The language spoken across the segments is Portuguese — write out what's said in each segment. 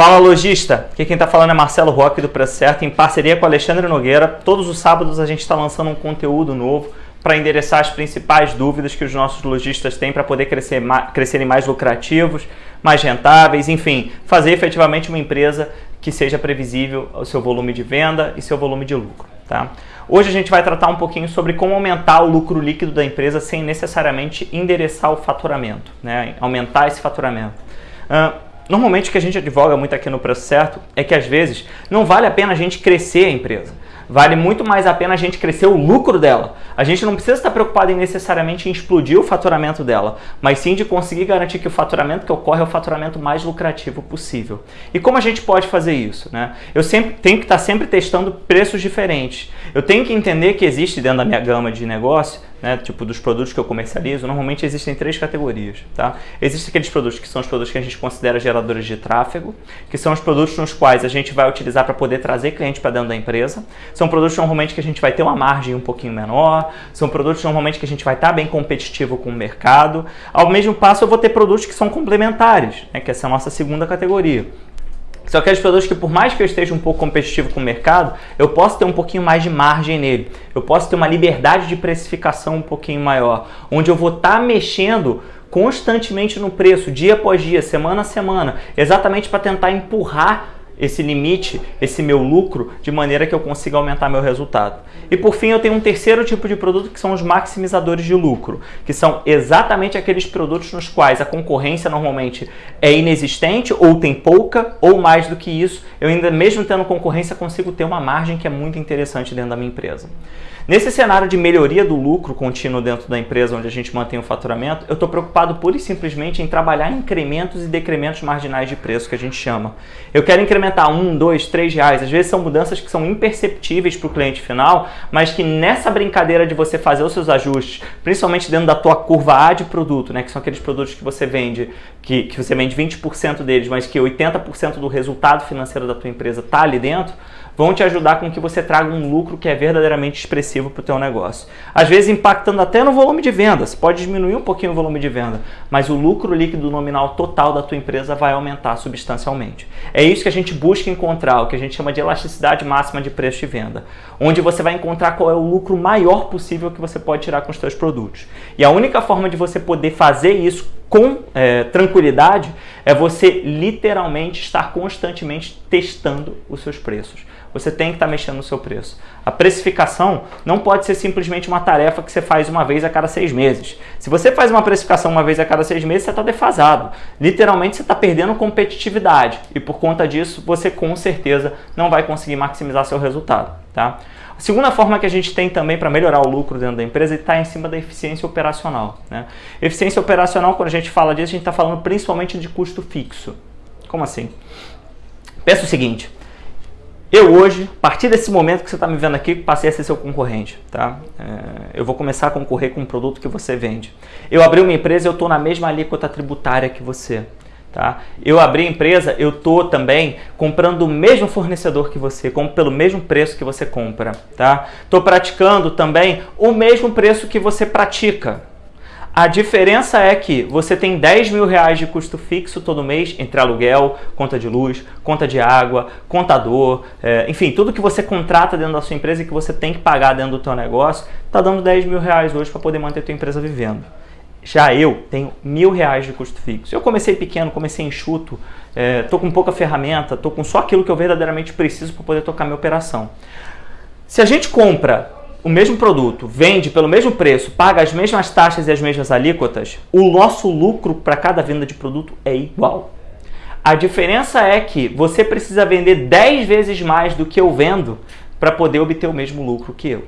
Fala lojista, aqui quem está falando é Marcelo Roque do Preço Certo, em parceria com Alexandre Nogueira. Todos os sábados a gente está lançando um conteúdo novo para endereçar as principais dúvidas que os nossos lojistas têm para poder crescer, crescerem mais lucrativos, mais rentáveis, enfim, fazer efetivamente uma empresa que seja previsível o seu volume de venda e seu volume de lucro. Tá? Hoje a gente vai tratar um pouquinho sobre como aumentar o lucro líquido da empresa sem necessariamente endereçar o faturamento, né? aumentar esse faturamento. Uh, Normalmente o que a gente advoga muito aqui no Preço Certo é que às vezes não vale a pena a gente crescer a empresa. Vale muito mais a pena a gente crescer o lucro dela. A gente não precisa estar preocupado em necessariamente em explodir o faturamento dela, mas sim de conseguir garantir que o faturamento que ocorre é o faturamento mais lucrativo possível. E como a gente pode fazer isso? Né? Eu sempre tenho que estar sempre testando preços diferentes. Eu tenho que entender que existe dentro da minha gama de negócio né, tipo dos produtos que eu comercializo, normalmente existem três categorias, tá? Existem aqueles produtos que são os produtos que a gente considera geradores de tráfego, que são os produtos nos quais a gente vai utilizar para poder trazer cliente para dentro da empresa. São produtos normalmente que a gente vai ter uma margem um pouquinho menor, são produtos normalmente que a gente vai estar tá bem competitivo com o mercado. Ao mesmo passo eu vou ter produtos que são complementares, né, que essa é a nossa segunda categoria. São aqueles produtos que por mais que eu esteja um pouco competitivo com o mercado, eu posso ter um pouquinho mais de margem nele. Eu posso ter uma liberdade de precificação um pouquinho maior, onde eu vou estar tá mexendo constantemente no preço, dia após dia, semana a semana, exatamente para tentar empurrar esse limite, esse meu lucro, de maneira que eu consiga aumentar meu resultado. E por fim, eu tenho um terceiro tipo de produto que são os maximizadores de lucro, que são exatamente aqueles produtos nos quais a concorrência normalmente é inexistente ou tem pouca ou mais do que isso. Eu ainda mesmo tendo concorrência consigo ter uma margem que é muito interessante dentro da minha empresa. Nesse cenário de melhoria do lucro contínuo dentro da empresa onde a gente mantém o faturamento, eu estou preocupado pura e simplesmente em trabalhar incrementos e decrementos marginais de preço que a gente chama. Eu quero incrementar um, dois, três reais. Às vezes são mudanças que são imperceptíveis para o cliente final, mas que nessa brincadeira de você fazer os seus ajustes, principalmente dentro da tua curva A de produto, né, que são aqueles produtos que você vende, que, que você vende 20% deles, mas que 80% do resultado financeiro da tua empresa está ali dentro, vão te ajudar com que você traga um lucro que é verdadeiramente expressivo para o teu negócio. Às vezes impactando até no volume de vendas, pode diminuir um pouquinho o volume de venda, mas o lucro líquido nominal total da tua empresa vai aumentar substancialmente. É isso que a gente busca encontrar, o que a gente chama de elasticidade máxima de preço de venda, onde você vai encontrar qual é o lucro maior possível que você pode tirar com os seus produtos. E a única forma de você poder fazer isso com é, tranquilidade é você literalmente estar constantemente testando os seus preços você tem que estar mexendo no seu preço. A precificação não pode ser simplesmente uma tarefa que você faz uma vez a cada seis meses. Se você faz uma precificação uma vez a cada seis meses, você está defasado. Literalmente, você está perdendo competitividade. E por conta disso, você com certeza não vai conseguir maximizar seu resultado. Tá? A segunda forma que a gente tem também para melhorar o lucro dentro da empresa está em cima da eficiência operacional. Né? Eficiência operacional, quando a gente fala disso, a gente está falando principalmente de custo fixo. Como assim? Pensa o seguinte, eu hoje, a partir desse momento que você está me vendo aqui, passei a ser seu concorrente, tá? É, eu vou começar a concorrer com um produto que você vende. Eu abri uma empresa, eu estou na mesma alíquota tributária que você, tá? Eu abri a empresa, eu estou também comprando o mesmo fornecedor que você, compro pelo mesmo preço que você compra, tá? Estou praticando também o mesmo preço que você pratica, a diferença é que você tem 10 mil reais de custo fixo todo mês entre aluguel, conta de luz, conta de água, contador, é, enfim, tudo que você contrata dentro da sua empresa e que você tem que pagar dentro do seu negócio, está dando 10 mil reais hoje para poder manter a tua empresa vivendo. Já eu tenho mil reais de custo fixo. Eu comecei pequeno, comecei enxuto, estou é, com pouca ferramenta, estou com só aquilo que eu verdadeiramente preciso para poder tocar minha operação. Se a gente compra o mesmo produto, vende pelo mesmo preço, paga as mesmas taxas e as mesmas alíquotas, o nosso lucro para cada venda de produto é igual. A diferença é que você precisa vender 10 vezes mais do que eu vendo para poder obter o mesmo lucro que eu.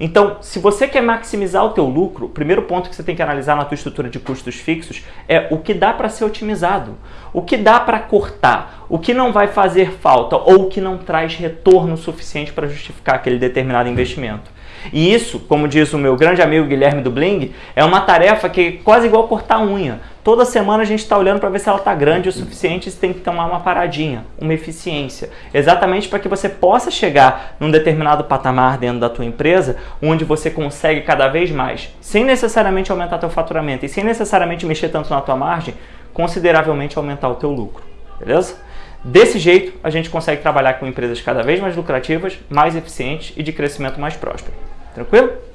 Então, se você quer maximizar o teu lucro, o primeiro ponto que você tem que analisar na tua estrutura de custos fixos é o que dá para ser otimizado, o que dá para cortar, o que não vai fazer falta ou o que não traz retorno suficiente para justificar aquele determinado investimento. E isso, como diz o meu grande amigo Guilherme do Bling, é uma tarefa que é quase igual cortar unha. Toda semana a gente está olhando para ver se ela está grande o suficiente e tem que tomar uma paradinha, uma eficiência. Exatamente para que você possa chegar num determinado patamar dentro da tua empresa, onde você consegue cada vez mais, sem necessariamente aumentar teu faturamento e sem necessariamente mexer tanto na tua margem, consideravelmente aumentar o teu lucro. Beleza? Desse jeito, a gente consegue trabalhar com empresas cada vez mais lucrativas, mais eficientes e de crescimento mais próspero. Tranquilo?